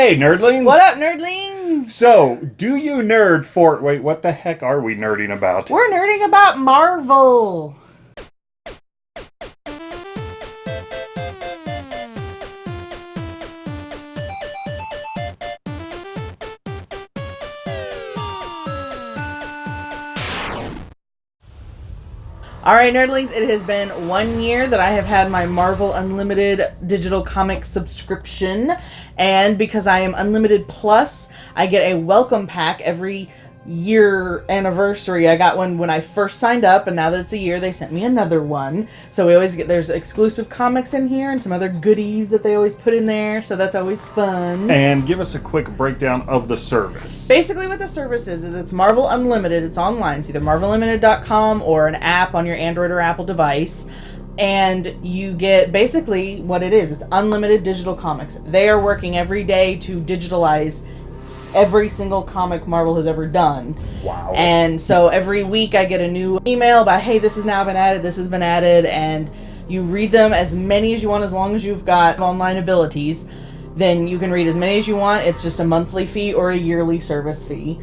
Hey, nerdlings! What up, nerdlings? So, do you nerd for. Wait, what the heck are we nerding about? We're nerding about Marvel. All right, nerdlings, it has been one year that I have had my Marvel Unlimited digital comic subscription. And because I am Unlimited Plus, I get a welcome pack every year anniversary. I got one when I first signed up, and now that it's a year, they sent me another one. So we always get there's exclusive comics in here and some other goodies that they always put in there. So that's always fun. And give us a quick breakdown of the service. Basically, what the service is is it's Marvel Unlimited. It's online. It's either MarvelUnlimited.com or an app on your Android or Apple device. And you get basically what it is. It's unlimited digital comics. They are working every day to digitalize every single comic Marvel has ever done. Wow. And so every week I get a new email about, hey, this has now been added, this has been added, and you read them as many as you want as long as you've got online abilities. Then you can read as many as you want. It's just a monthly fee or a yearly service fee.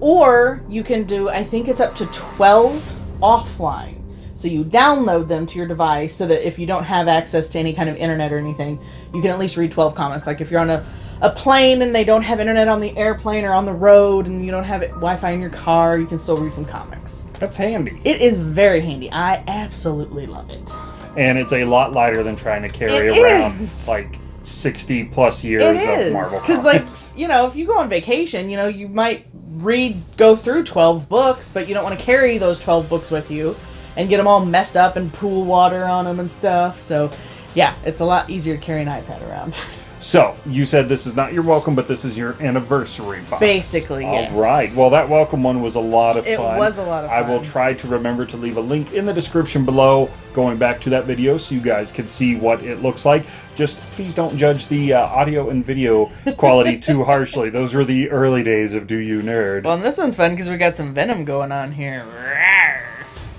Or you can do, I think it's up to 12 offline. So you download them to your device so that if you don't have access to any kind of internet or anything, you can at least read 12 comics. Like if you're on a a plane and they don't have internet on the airplane or on the road and you don't have Wi-Fi in your car, you can still read some comics. That's handy. It is very handy. I absolutely love it. And it's a lot lighter than trying to carry It around is. like 60 plus years It of is Marvel because, like, you know, if you go on vacation, you know, you might read, go through twelve books, but you don't want to carry those twelve books with you and get them all messed up and pool water on them and stuff. So, yeah, it's a lot easier to carry an iPad around. So, you said this is not your welcome, but this is your anniversary box. Basically, All yes. right. Well, that welcome one was a lot of It fun. It was a lot of fun. I will try to remember to leave a link in the description below going back to that video so you guys can see what it looks like. Just please don't judge the uh, audio and video quality too harshly. Those were the early days of Do You Nerd. well, and this one's fun because we got some Venom going on here.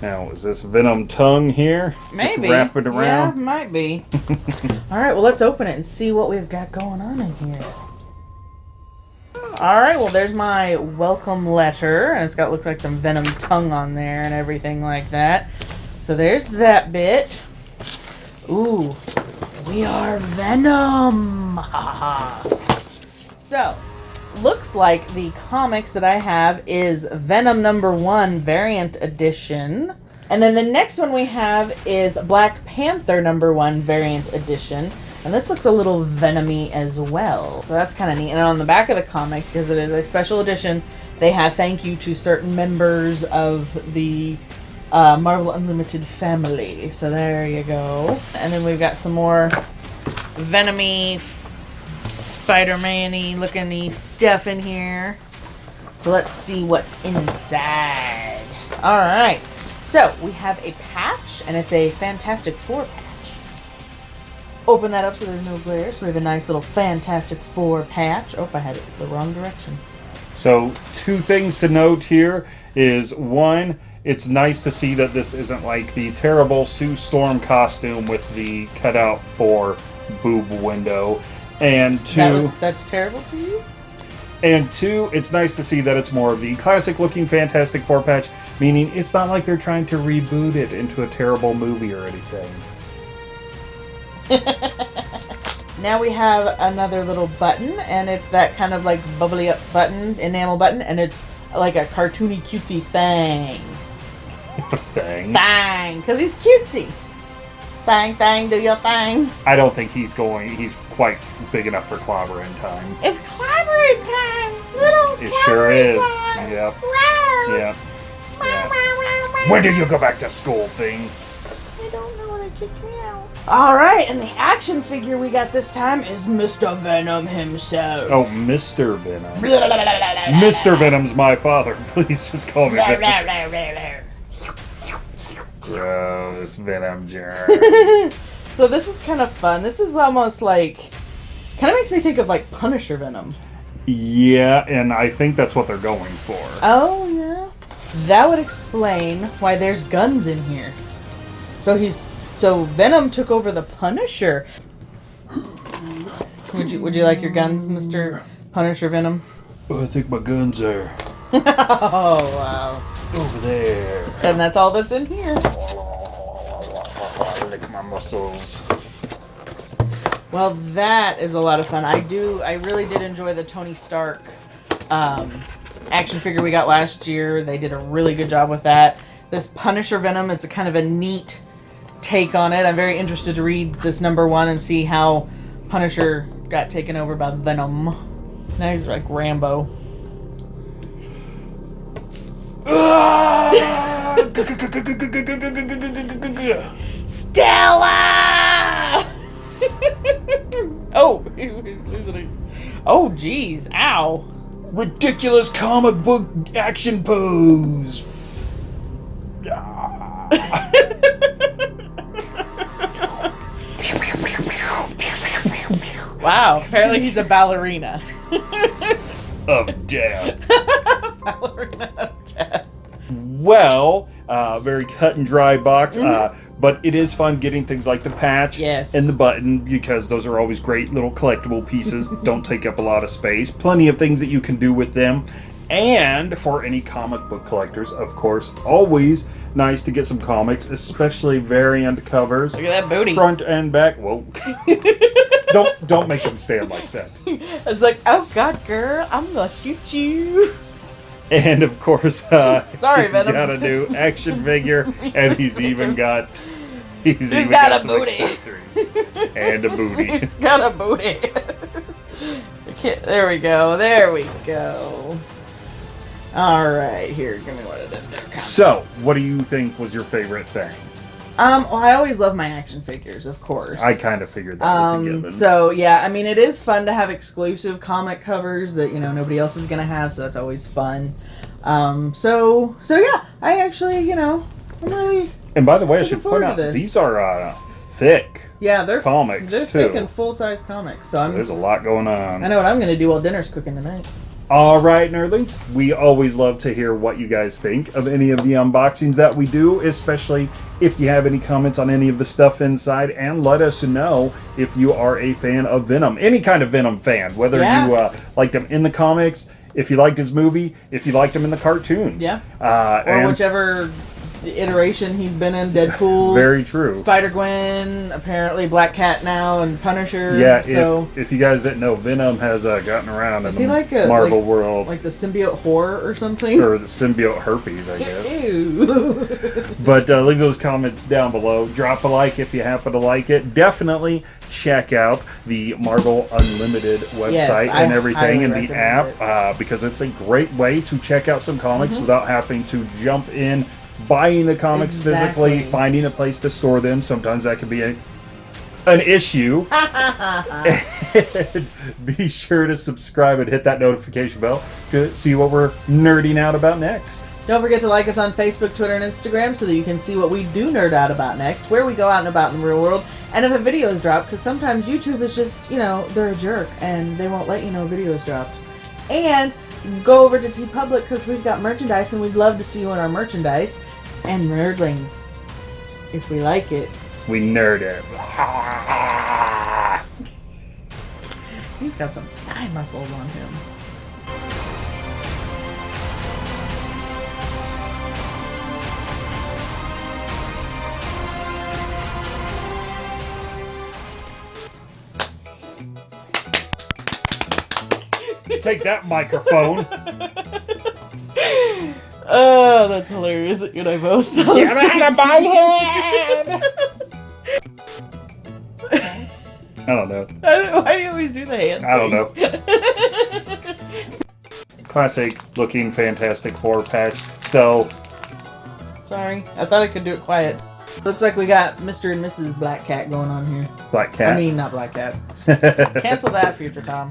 Now, is this Venom tongue here? Maybe. Just wrap it around? Yeah, might be. All right, well, let's open it and see what we've got going on in here. All right, well, there's my welcome letter, and it's got looks like some venom tongue on there and everything like that. So there's that bit. Ooh, we are Venom. Ha ha ha. So, looks like the comics that I have is Venom number one variant edition. And then the next one we have is Black Panther number one variant edition. And this looks a little venomy as well. So that's kind of neat. And on the back of the comic, because it is a special edition, they have thank you to certain members of the uh, Marvel Unlimited family. So there you go. And then we've got some more venomy Spider-Man-y looking stuff in here. So let's see what's inside. All right. So we have a patch, and it's a Fantastic Four patch. Open that up so there's no glare. So we have a nice little Fantastic Four patch. Oh, I had it the wrong direction. So, two things to note here is one, it's nice to see that this isn't like the terrible Sue Storm costume with the cutout for boob window. And two, That was that's terrible to you. and two, it's nice to see that it's more of the classic looking Fantastic Four patch, meaning it's not like they're trying to reboot it into a terrible movie or anything. Now we have another little button, and it's that kind of like bubbly up button, enamel button, and it's like a cartoony cutesy thing. thing. Thang, because he's cutesy. Thang, thang, do your thing. I don't think he's going. He's quite big enough for clobbering time. It's clobbering time, little It sure clobbering is. time. Yep. Wow. Yeah. Wow, Yeah. wow, wow, wow. When do you go back to school, thing? I don't know when they kicked me out. All right, and the action figure we got this time is Mr. Venom himself. Oh, Mr. Venom. Blah, blah, blah, blah, blah, blah. Mr. Venom's my father. Please just call me Blah, Venom. blah, blah, blah, blah. Gross Venom germs. So this is kind of fun. This is almost like, kind of makes me think of like Punisher Venom. yeah, and I think that's what they're going for. Oh yeah, that would explain why there's guns in here. So he's, so Venom took over the Punisher. Would you Would you like your guns, Mister Punisher Venom? Oh, I think my guns are Oh wow! over there. And that's all that's in here. Lick my muscles. Well, that is a lot of fun. I do. I really did enjoy the Tony Stark um, action figure we got last year. They did a really good job with that. This Punisher Venom. It's a kind of a neat take on it. I'm very interested to read this number one and see how Punisher got taken over by Venom. Now he's like Rambo. Stella! oh, oh, jeez, ow. Ridiculous comic book action pose. Wow, apparently he's a ballerina. of death. ballerina of death. Well, uh, very cut and dry box. Uh, but it is fun getting things like the patch Yes. and the button because those are always great little collectible pieces. Don't take up a lot of space. Plenty of things that you can do with them. And for any comic book collectors, of course, always nice to get some comics, especially variant covers. Look at that booty. Front and back. Whoa. don't don't make them stand like that. It's like, oh god, girl, I'm gonna shoot you. And of course, uh, Sorry, he's Venom. got a new action figure, and he's even got he's, even got got, a booty. and a booty. He's got a booty. There we go. There we go. All right, here, give me what it is. So, what do you think was your favorite thing? Um, well, I always love my action figures, of course. I kind of figured that was a Um, given. so yeah, I mean, it is fun to have exclusive comic covers that you know nobody else is gonna have, so that's always fun. Um, so so yeah, I actually you know I'm really and by the way, I should point out these are uh, thick. yeah they're Comics, they're too. thick and full size comics. So, So I'm there's a lot going on. I know what I'm gonna do while dinner's cooking tonight. All right, nerdlings. We always love to hear what you guys think of any of the unboxings that we do, especially if you have any comments on any of the stuff inside, and let us know if you are a fan of Venom, any kind of Venom fan, whether Yeah. you uh, liked him in the comics, if you liked his movie, if you liked him in the cartoons. Yeah. Uh, Or and whichever iteration he's been in, Deadpool, very true. Spider Gwen, apparently Black Cat now, and Punisher. yeah, so if, if you guys didn't know, Venom has uh, gotten around Is in he the like a- Marvel like- world. like the symbiote horror or something. or the symbiote herpes, I guess. But uh, leave those comments down below. Drop a like if you happen to like it. Definitely check out the Marvel Unlimited website Yes, and everything and the app uh, because it's a great way to check out some comics Mm-hmm. without having to jump in, buying the comics physically, finding a place to store them. Sometimes that can be a, an issue. Be sure to subscribe and hit that notification bell to see what we're nerding out about next. Don't forget to like us on Facebook, Twitter, and Instagram so that you can see what we do nerd out about next, where we go out and about in the real world, and if a video is dropped, because sometimes YouTube is just, you know, they're a jerk and they won't let you know a video is dropped. And go over to TeePublic because we've got merchandise and we'd love to see you in our merchandise. And nerdlings, if we like it. We nerd it. He's got some thigh muscles on him. Take that microphone. Oh, that's hilarious you and I both Get out of my head! I don't know. I don't- Why do you always do the hand? I don't thing? know. Classic looking Fantastic Four patch. So, Sorry, I thought I could do it quiet. Looks like we got Mr. and Mrs. Black Cat going on here. Black Cat. I mean, not Black Cat. Cancel that, Future Tom.